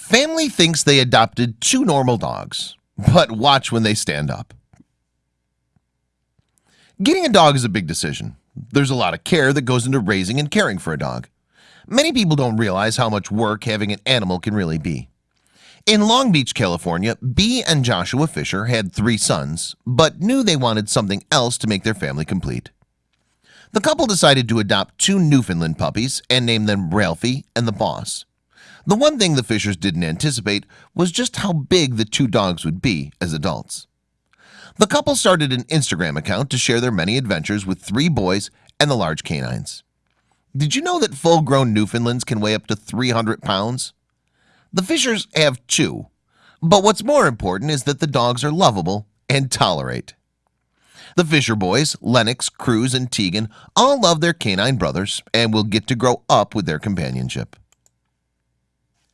Family thinks they adopted two normal dogs, but watch when they stand up. Getting a dog is a big decision. There's a lot of care that goes into raising and caring for a dog. Many people don't realize how much work having an animal can really be. In Long Beach, California, Bee and Joshua Fisher had three sons, but knew they wanted something else to make their family complete. The couple decided to adopt two Newfoundland puppies and name them Ralphie and the Boss. The one thing the Fishers didn't anticipate was just how big the two dogs would be as adults. The couple started an Instagram account to share their many adventures with three boys and the large canines. Did you know that full-grown Newfoundlands can weigh up to 300 pounds? The Fishers have two, but what's more important is that the dogs are lovable and tolerate. The Fisher boys, Lennox, Cruz, and Tegan all love their canine brothers and will get to grow up with their companionship.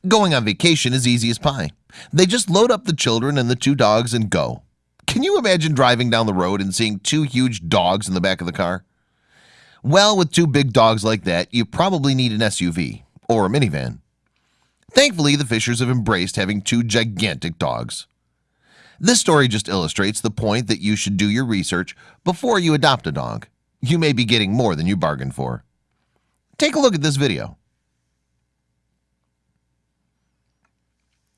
Going on vacation is easy as pie. They just load up the children and the two dogs and go. Can you imagine driving down the road and seeing two huge dogs in the back of the car? Well, with two big dogs like that, you probably need an SUV or a minivan. Thankfully, the Fishers have embraced having two gigantic dogs. This story just illustrates the point that you should do your research before you adopt a dog. You may be getting more than you bargained for. Take a look at this video.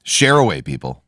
Share away, people.